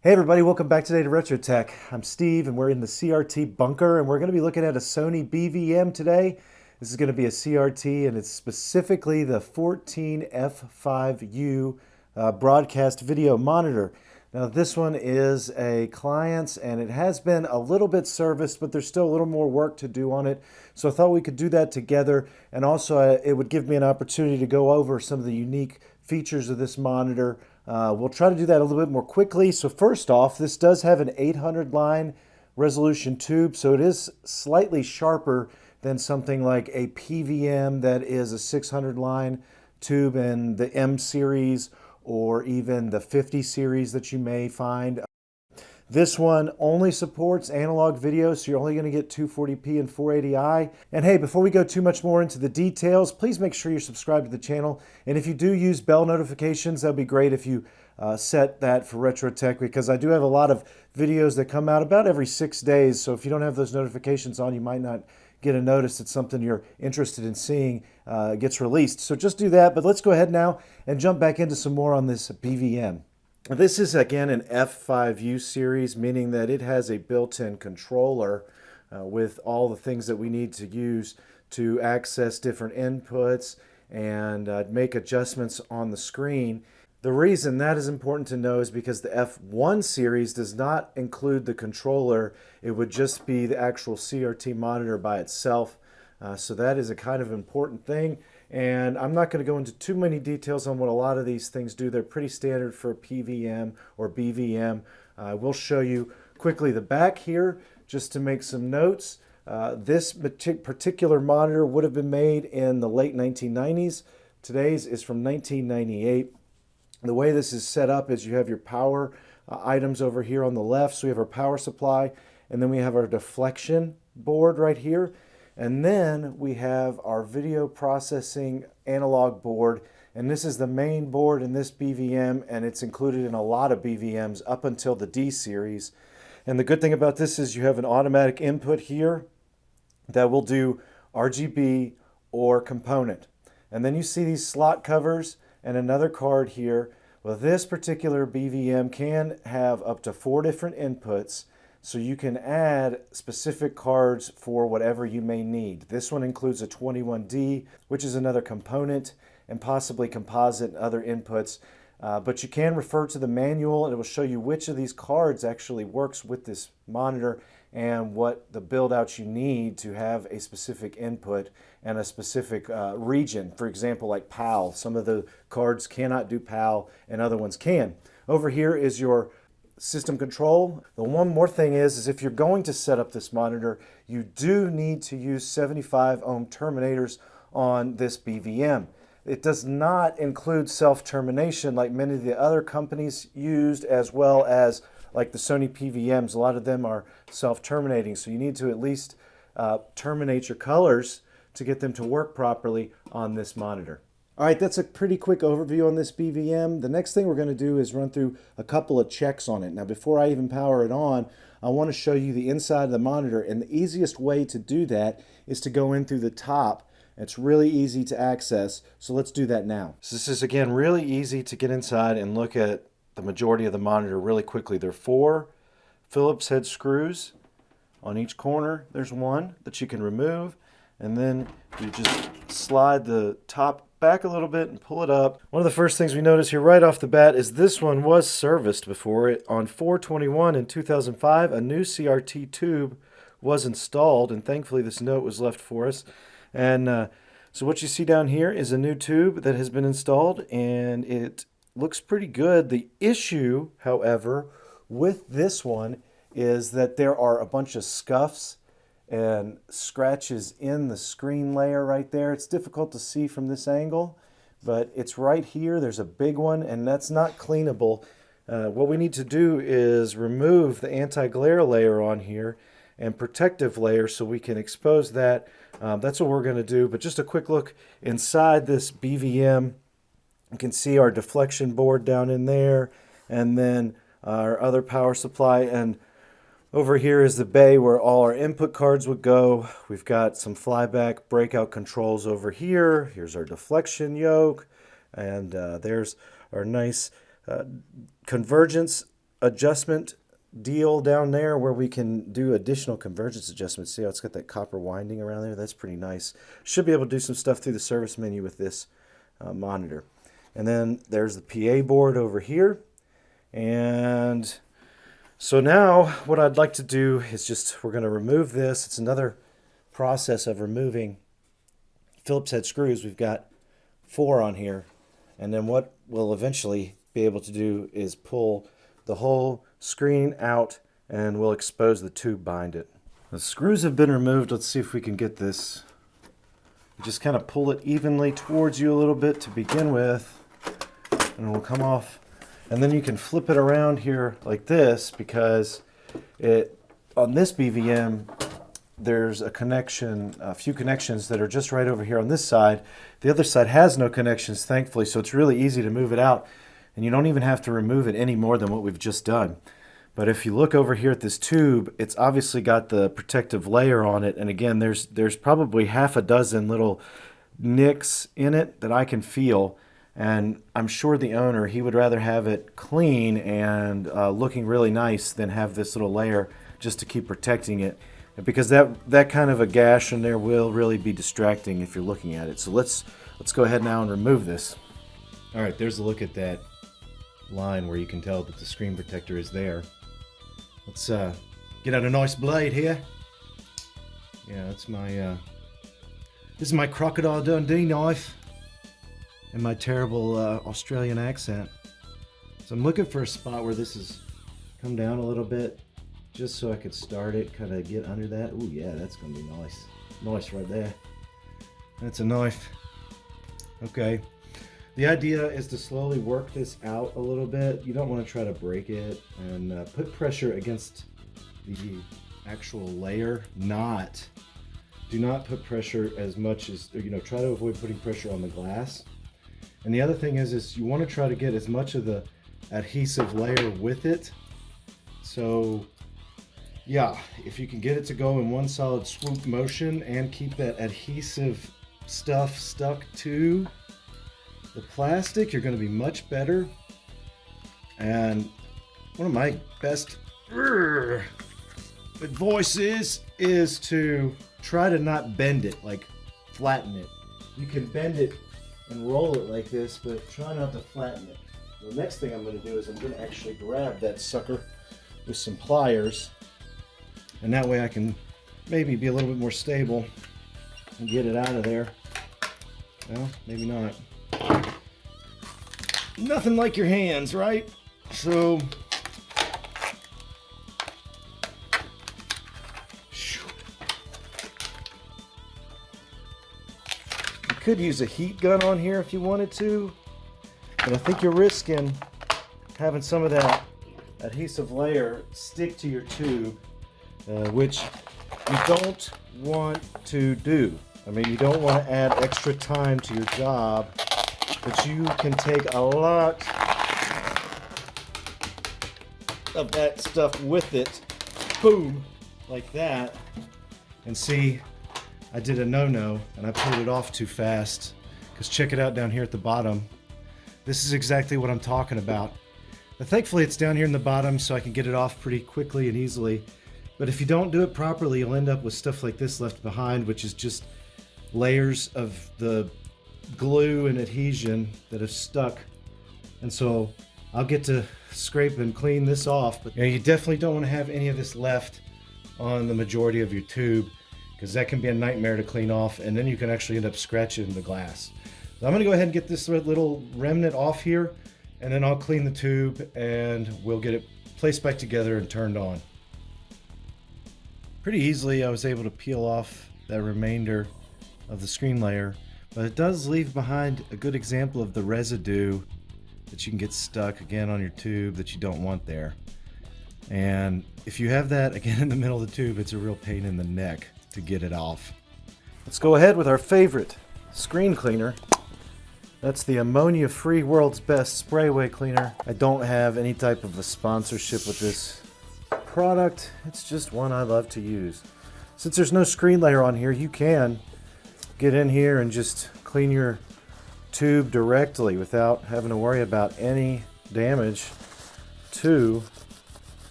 Hey everybody, welcome back today to Retro Tech. I'm Steve and we're in the CRT bunker and we're going to be looking at a Sony BVM today. This is going to be a CRT and it's specifically the 14F5U uh, broadcast video monitor. Now this one is a client's and it has been a little bit serviced but there's still a little more work to do on it. So I thought we could do that together and also uh, it would give me an opportunity to go over some of the unique features of this monitor uh, we'll try to do that a little bit more quickly. So first off, this does have an 800 line resolution tube, so it is slightly sharper than something like a PVM that is a 600 line tube in the M series or even the 50 series that you may find. This one only supports analog video, so you're only going to get 240p and 480i. And hey, before we go too much more into the details, please make sure you're subscribed to the channel. And if you do use bell notifications, that'd be great if you uh, set that for Retro Tech because I do have a lot of videos that come out about every six days. So if you don't have those notifications on, you might not get a notice that something you're interested in seeing uh, gets released. So just do that. But let's go ahead now and jump back into some more on this BVM. This is again an F5U series, meaning that it has a built-in controller uh, with all the things that we need to use to access different inputs and uh, make adjustments on the screen. The reason that is important to know is because the F1 series does not include the controller. It would just be the actual CRT monitor by itself. Uh, so that is a kind of important thing. And I'm not going to go into too many details on what a lot of these things do. They're pretty standard for PVM or BVM. I uh, will show you quickly the back here just to make some notes. Uh, this particular monitor would have been made in the late 1990s. Today's is from 1998. The way this is set up is you have your power uh, items over here on the left. So we have our power supply and then we have our deflection board right here. And then we have our video processing analog board. And this is the main board in this BVM, and it's included in a lot of BVMs up until the D series. And the good thing about this is you have an automatic input here that will do RGB or component. And then you see these slot covers and another card here. Well, this particular BVM can have up to four different inputs so you can add specific cards for whatever you may need. This one includes a 21D, which is another component, and possibly composite and other inputs. Uh, but you can refer to the manual and it will show you which of these cards actually works with this monitor and what the build outs you need to have a specific input and a specific uh, region. For example, like PAL. Some of the cards cannot do PAL and other ones can. Over here is your system control. The one more thing is, is if you're going to set up this monitor, you do need to use 75 ohm terminators on this BVM. It does not include self-termination like many of the other companies used as well as like the Sony PVMs. A lot of them are self-terminating, so you need to at least uh, terminate your colors to get them to work properly on this monitor. All right, that's a pretty quick overview on this BVM. The next thing we're going to do is run through a couple of checks on it. Now, before I even power it on, I want to show you the inside of the monitor, and the easiest way to do that is to go in through the top. It's really easy to access, so let's do that now. So this is, again, really easy to get inside and look at the majority of the monitor really quickly. There are four Phillips head screws on each corner. There's one that you can remove, and then you just slide the top back a little bit and pull it up. One of the first things we notice here right off the bat is this one was serviced before. It On 421 in 2005, a new CRT tube was installed, and thankfully this note was left for us. And uh, so what you see down here is a new tube that has been installed, and it looks pretty good. The issue, however, with this one is that there are a bunch of scuffs and scratches in the screen layer right there. It's difficult to see from this angle, but it's right here. There's a big one, and that's not cleanable. Uh, what we need to do is remove the anti-glare layer on here and protective layer so we can expose that. Um, that's what we're going to do, but just a quick look inside this BVM. You can see our deflection board down in there, and then our other power supply, and over here is the bay where all our input cards would go. We've got some flyback breakout controls over here. Here's our deflection yoke. And uh, there's our nice uh, convergence adjustment deal down there where we can do additional convergence adjustments. See how it's got that copper winding around there? That's pretty nice. Should be able to do some stuff through the service menu with this uh, monitor. And then there's the PA board over here. And so now what I'd like to do is just, we're going to remove this. It's another process of removing Phillips head screws. We've got four on here. And then what we'll eventually be able to do is pull the whole screen out and we'll expose the tube behind it. The screws have been removed. Let's see if we can get this. Just kind of pull it evenly towards you a little bit to begin with and it will come off. And then you can flip it around here like this because it on this BVM there's a connection, a few connections that are just right over here on this side. The other side has no connections, thankfully, so it's really easy to move it out. And you don't even have to remove it any more than what we've just done. But if you look over here at this tube, it's obviously got the protective layer on it. And again, there's, there's probably half a dozen little nicks in it that I can feel. And I'm sure the owner, he would rather have it clean and uh, looking really nice than have this little layer just to keep protecting it because that that kind of a gash in there will really be distracting if you're looking at it. So let's let's go ahead now and remove this. All right, there's a look at that line where you can tell that the screen protector is there. Let's uh, get out a nice blade here. Yeah, that's my uh, this is my crocodile Dundee knife and my terrible uh, Australian accent. So I'm looking for a spot where this is come down a little bit just so I could start it, kind of get under that. Oh yeah, that's gonna be nice. Nice right there. That's a knife. Okay. The idea is to slowly work this out a little bit. You don't want to try to break it and uh, put pressure against the actual layer, not. Do not put pressure as much as, you know, try to avoid putting pressure on the glass. And the other thing is, is you want to try to get as much of the adhesive layer with it. So yeah, if you can get it to go in one solid swoop motion and keep that adhesive stuff stuck to the plastic, you're going to be much better. And one of my best uh, advices is to try to not bend it, like flatten it. You can bend it and roll it like this, but try not to flatten it. The next thing I'm going to do is I'm going to actually grab that sucker with some pliers and that way I can maybe be a little bit more stable and get it out of there. Well, maybe not. Nothing like your hands, right? So, could use a heat gun on here if you wanted to, but I think you're risking having some of that adhesive layer stick to your tube uh, which you don't want to do. I mean, you don't want to add extra time to your job, but you can take a lot of that stuff with it, boom, like that, and see, I did a no-no, and I pulled it off too fast, because check it out down here at the bottom. This is exactly what I'm talking about. But thankfully, it's down here in the bottom, so I can get it off pretty quickly and easily. But if you don't do it properly, you'll end up with stuff like this left behind, which is just layers of the glue and adhesion that have stuck. And so I'll get to scrape and clean this off, but you, know, you definitely don't want to have any of this left on the majority of your tube because that can be a nightmare to clean off and then you can actually end up scratching the glass. So I'm going to go ahead and get this little remnant off here and then I'll clean the tube and we'll get it placed back together and turned on. Pretty easily I was able to peel off that remainder of the screen layer but it does leave behind a good example of the residue that you can get stuck again on your tube that you don't want there. And if you have that again in the middle of the tube it's a real pain in the neck to get it off. Let's go ahead with our favorite screen cleaner that's the ammonia free world's best sprayway cleaner. I don't have any type of a sponsorship with this product. It's just one I love to use. Since there's no screen layer on here, you can get in here and just clean your tube directly without having to worry about any damage to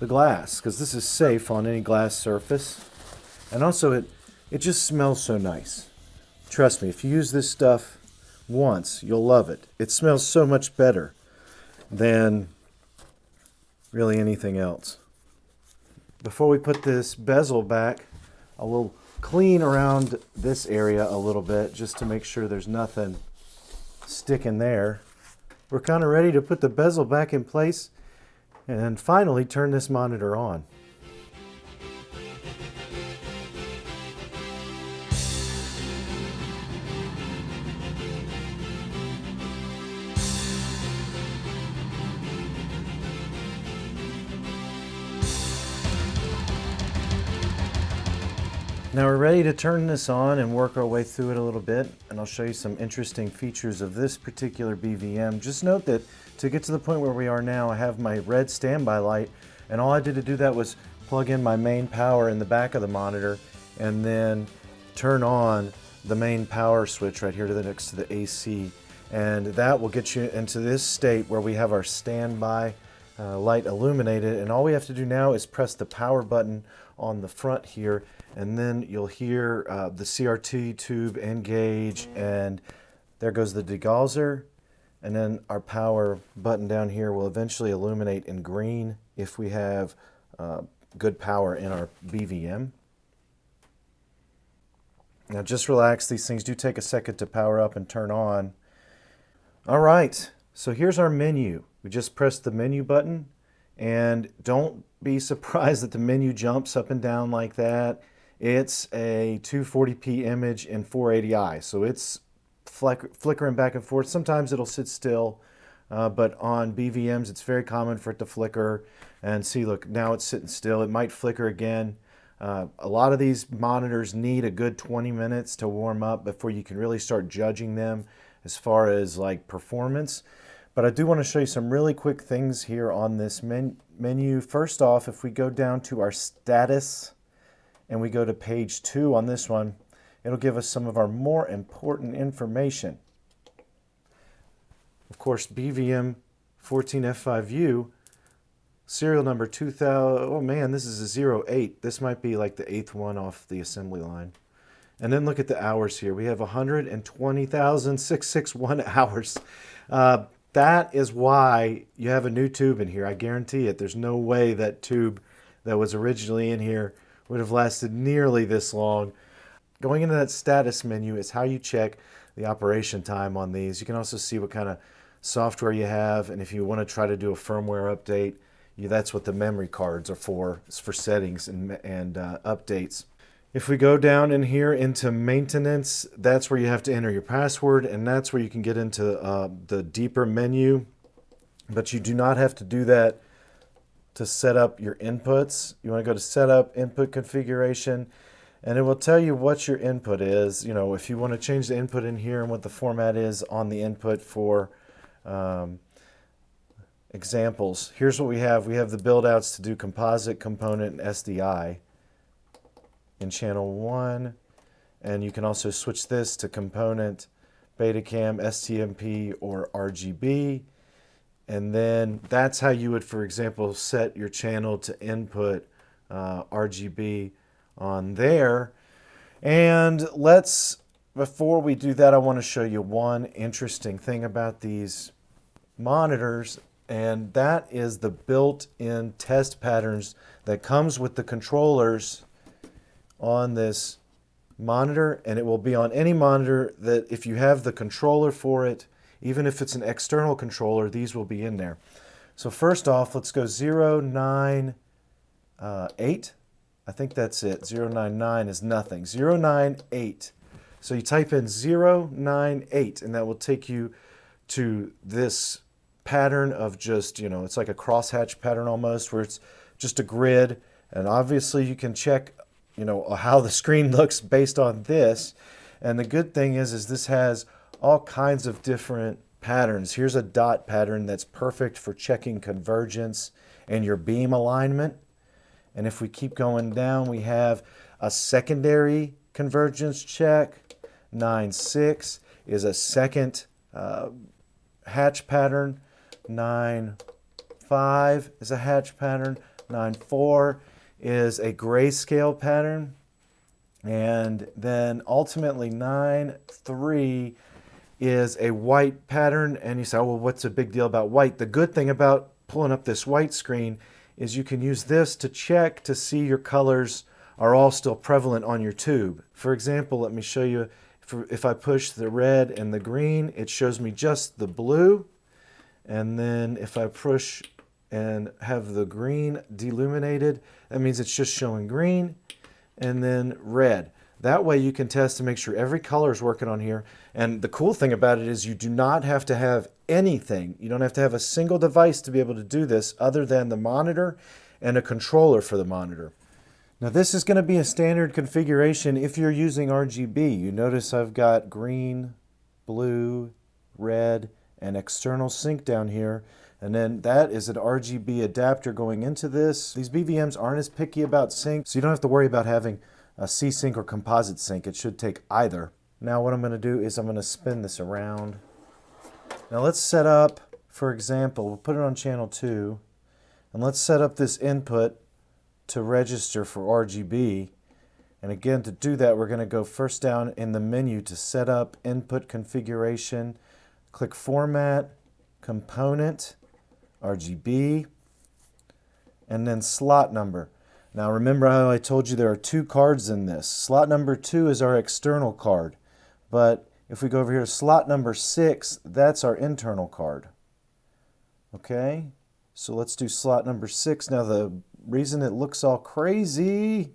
the glass because this is safe on any glass surface. And also it, it just smells so nice. Trust me, if you use this stuff once, you'll love it. It smells so much better than really anything else. Before we put this bezel back, I will clean around this area a little bit just to make sure there's nothing sticking there. We're kind of ready to put the bezel back in place and finally turn this monitor on. Now we're ready to turn this on and work our way through it a little bit and I'll show you some interesting features of this particular BVM. Just note that to get to the point where we are now I have my red standby light and all I did to do that was plug in my main power in the back of the monitor and then turn on the main power switch right here to the next to the AC and that will get you into this state where we have our standby uh, light illuminated and all we have to do now is press the power button on the front here and then you'll hear uh, the CRT tube engage and there goes the degausser and then our power button down here will eventually illuminate in green if we have uh, good power in our BVM. Now just relax, these things do take a second to power up and turn on. All right, so here's our menu. We just press the menu button and don't be surprised that the menu jumps up and down like that. It's a 240p image in 480i, so it's flick flickering back and forth. Sometimes it'll sit still, uh, but on BVMs it's very common for it to flicker. And see, look, now it's sitting still. It might flicker again. Uh, a lot of these monitors need a good 20 minutes to warm up before you can really start judging them as far as like performance. But I do want to show you some really quick things here on this men menu. First off, if we go down to our status and we go to page two on this one, it'll give us some of our more important information. Of course, BVM 14F5U, serial number 2000, oh man, this is a 08. This might be like the eighth one off the assembly line. And then look at the hours here. We have 120,661 hours. Uh, that is why you have a new tube in here. I guarantee it. There's no way that tube that was originally in here would have lasted nearly this long. Going into that status menu is how you check the operation time on these. You can also see what kind of software you have and if you want to try to do a firmware update, you, that's what the memory cards are for. It's for settings and, and uh, updates. If we go down in here into maintenance, that's where you have to enter your password and that's where you can get into uh, the deeper menu. But you do not have to do that to set up your inputs. You want to go to setup, input configuration, and it will tell you what your input is. You know, if you want to change the input in here and what the format is on the input for um, examples. Here's what we have. We have the build outs to do composite, component, and SDI in channel 1 and you can also switch this to component Betacam, SMPTE, or RGB. And then that's how you would, for example, set your channel to input uh, RGB on there. And let's, before we do that, I want to show you one interesting thing about these monitors, and that is the built-in test patterns that comes with the controllers on this monitor and it will be on any monitor that if you have the controller for it, even if it's an external controller, these will be in there. So first off, let's go 098. Uh, I think that's it. 099 is nothing. 098. So you type in 098 and that will take you to this pattern of just, you know, it's like a crosshatch pattern almost where it's just a grid. And obviously you can check you know, how the screen looks based on this. And the good thing is, is this has all kinds of different patterns. Here's a dot pattern that's perfect for checking convergence and your beam alignment. And if we keep going down, we have a secondary convergence check. 9.6 is a second uh, hatch pattern. 9.5 is a hatch pattern. 9.4 is a grayscale pattern. And then ultimately 9, 3 is a white pattern. And you say, oh, well, what's the big deal about white? The good thing about pulling up this white screen is you can use this to check to see your colors are all still prevalent on your tube. For example, let me show you, if I push the red and the green, it shows me just the blue. And then if I push and have the green deluminated, that means it's just showing green and then red. That way you can test to make sure every color is working on here. And the cool thing about it is you do not have to have anything. You don't have to have a single device to be able to do this other than the monitor and a controller for the monitor. Now this is going to be a standard configuration if you're using RGB. You notice I've got green, blue, red, and external sync down here. And then that is an RGB adapter going into this. These BVMs aren't as picky about sync, so you don't have to worry about having a C-Sync or composite sync. It should take either. Now what I'm going to do is I'm going to spin this around. Now let's set up, for example, we'll put it on channel 2, and let's set up this input to register for RGB. And again, to do that, we're going to go first down in the menu to set up input configuration, click Format, Component, RGB, and then slot number. Now remember how I told you there are two cards in this. Slot number two is our external card, but if we go over here to slot number six, that's our internal card. Okay, so let's do slot number six. Now the reason it looks all crazy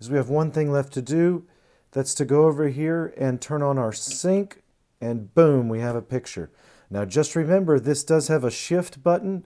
is we have one thing left to do. That's to go over here and turn on our sync and boom, we have a picture. Now just remember this does have a shift button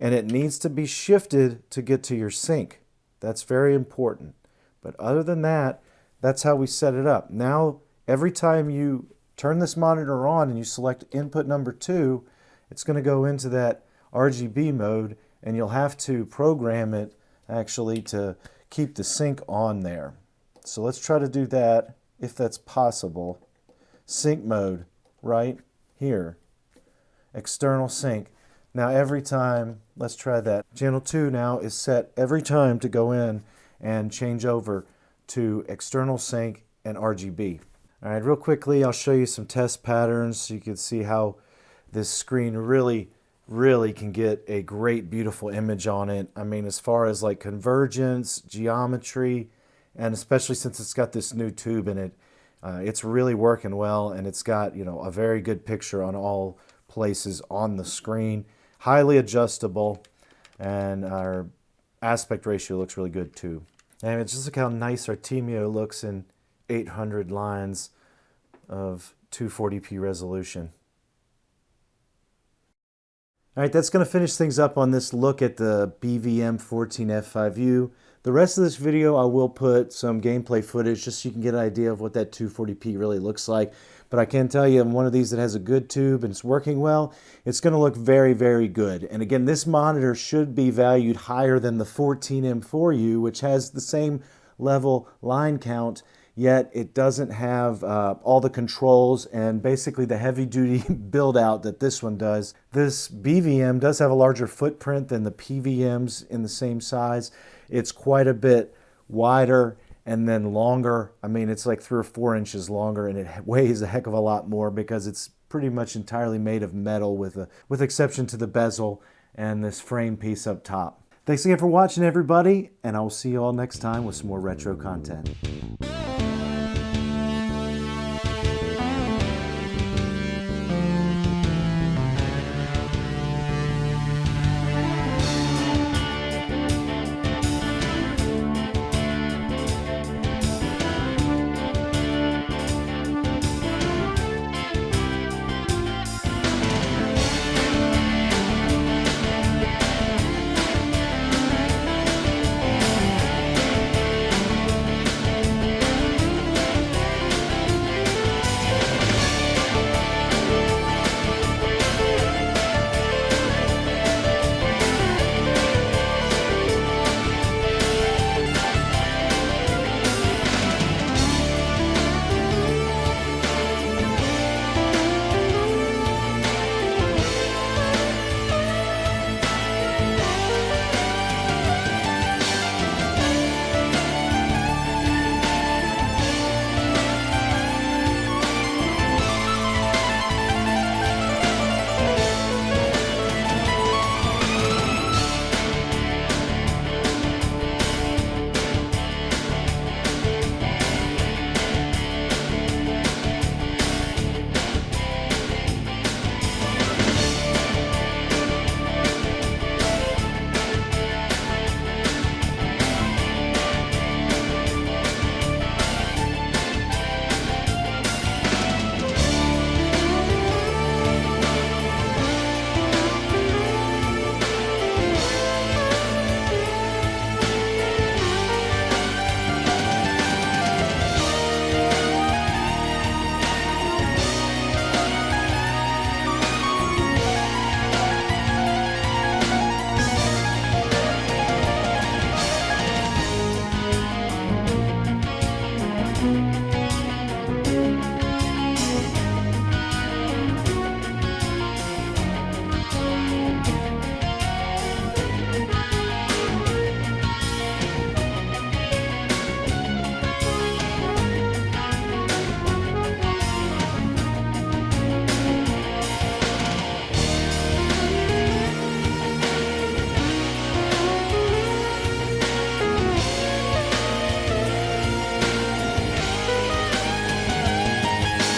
and it needs to be shifted to get to your sync. That's very important. But other than that, that's how we set it up. Now, every time you turn this monitor on and you select input number two, it's going to go into that RGB mode and you'll have to program it actually to keep the sync on there. So let's try to do that if that's possible. Sync mode right here. External sync. Now every time, let's try that. Channel 2 now is set every time to go in and change over to external sync and RGB. All right, real quickly, I'll show you some test patterns so you can see how this screen really, really can get a great, beautiful image on it. I mean, as far as like convergence, geometry, and especially since it's got this new tube in it, uh, it's really working well and it's got, you know, a very good picture on all places on the screen highly adjustable, and our aspect ratio looks really good too. And it's just look how nice Artemio looks in 800 lines of 240p resolution. All right, that's going to finish things up on this look at the BVM 14F5U. The rest of this video, I will put some gameplay footage just so you can get an idea of what that 240p really looks like. But I can tell you, I'm one of these that has a good tube and it's working well. It's going to look very, very good. And again, this monitor should be valued higher than the 14M4U, which has the same level line count yet it doesn't have uh, all the controls and basically the heavy duty build out that this one does. This BVM does have a larger footprint than the PVMs in the same size. It's quite a bit wider and then longer. I mean, it's like three or four inches longer and it weighs a heck of a lot more because it's pretty much entirely made of metal with, a, with exception to the bezel and this frame piece up top. Thanks again for watching everybody and I will see you all next time with some more retro content.